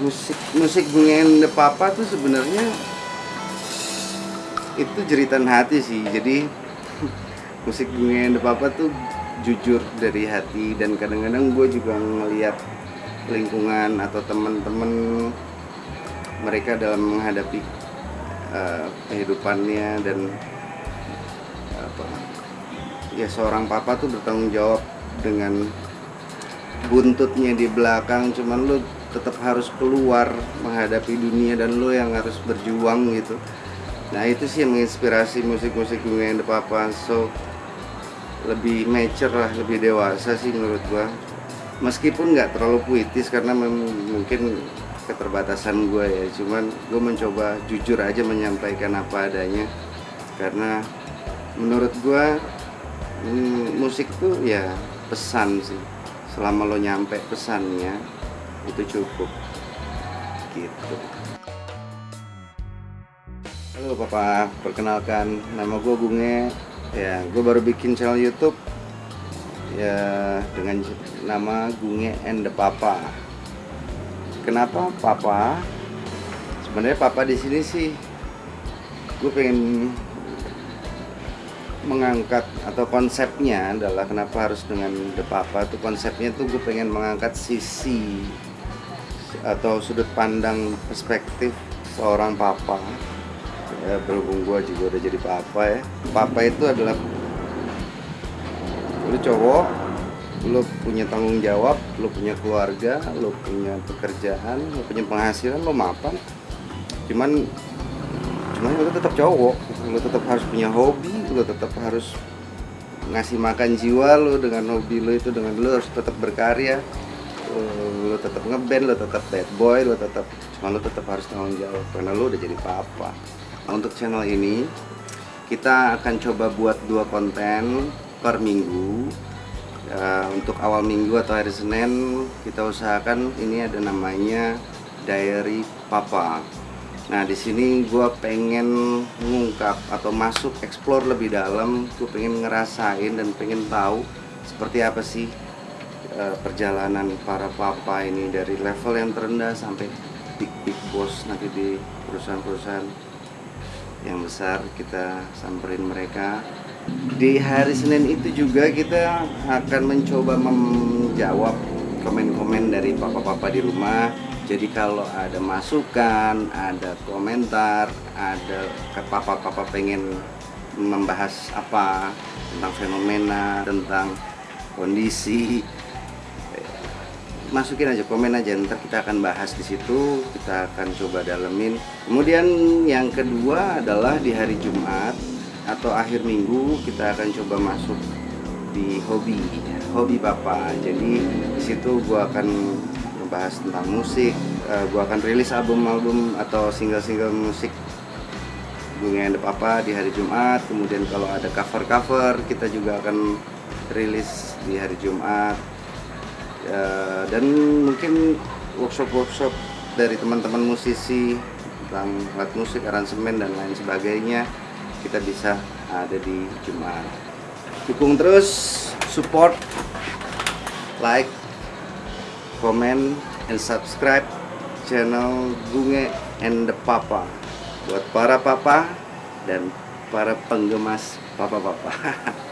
musik musik Bunga the Papa tuh sebenarnya itu jeritan hati sih. Jadi musik Bunga the Papa tuh jujur dari hati dan kadang-kadang gue juga ngeliat lingkungan atau teman-teman mereka dalam menghadapi uh, kehidupannya dan apa ya seorang papa tuh bertanggung jawab dengan buntutnya di belakang. Cuman lu tetap harus keluar menghadapi dunia dan lo yang harus berjuang gitu. Nah itu sih yang menginspirasi musik-musik gue yang papa so lebih mature lah lebih dewasa sih menurut gua. Meskipun nggak terlalu puitis karena mungkin keterbatasan gue ya. Cuman gue mencoba jujur aja menyampaikan apa adanya. Karena menurut gue mm, musik tuh ya pesan sih. Selama lo nyampe pesannya itu cukup. Gitu. Halo papa. Perkenalkan nama gue Bunge. Ya gue baru bikin channel YouTube. Ya dengan nama Gunge and the Papa. Kenapa papa? Sebenarnya papa di sini sih gue pengen mengangkat atau konsepnya adalah kenapa harus dengan the papa. Tuh konsepnya tuh gue pengen mengangkat sisi atau sudut pandang perspektif seorang papa ya, berhubung gue juga udah jadi papa ya papa itu adalah lu cowok lo punya tanggung jawab, lo punya keluarga, lo punya pekerjaan, lo punya penghasilan, lo mapan. Cuman cuman lo tetap cowok, lo tetap harus punya hobi, lo tetap harus ngasih makan jiwa lo dengan hobi lo itu dengan lo harus tetap berkarya. Lo, tetap ngeband, lo tetap bad boy, lo tetap cuma lo tetap harus tanggung jawab karena lo udah jadi papa. Nah, untuk channel ini kita akan coba buat dua konten per minggu. Uh, untuk awal minggu atau hari Senin kita usahakan ini ada namanya diary papa. Nah di sini gue pengen mengungkap atau masuk explore lebih dalam. Gue pengen ngerasain dan pengen tahu seperti apa sih uh, perjalanan para papa ini dari level yang terendah sampai big big boss nanti di perusahaan-perusahaan yang besar kita samperin mereka. Di hari Senin itu juga kita akan mencoba menjawab komen-komen dari papa-papa di rumah. Jadi kalau ada masukan, ada komentar, ada papa-papa pengen membahas apa tentang fenomena, tentang kondisi masukin aja komen aja ntar kita akan bahas di situ kita akan coba dalemin. Kemudian yang kedua adalah di hari Jumat atau akhir minggu kita akan coba masuk di hobi hobi bapak jadi di situ gua akan membahas tentang musik uh, gua akan rilis album-album atau single-single musik bunga yang papa di hari Jumat. Kemudian kalau ada cover-cover kita juga akan rilis di hari Jumat uh, dan mungkin workshop-workshop dari teman-teman musisi tentang alat musik, aransemen dan lain sebagainya kita bisa ada di Jumat. Dukung terus support like comment and subscribe channel Bunge and the Papa. Buat para papa dan para penggemas papa-papa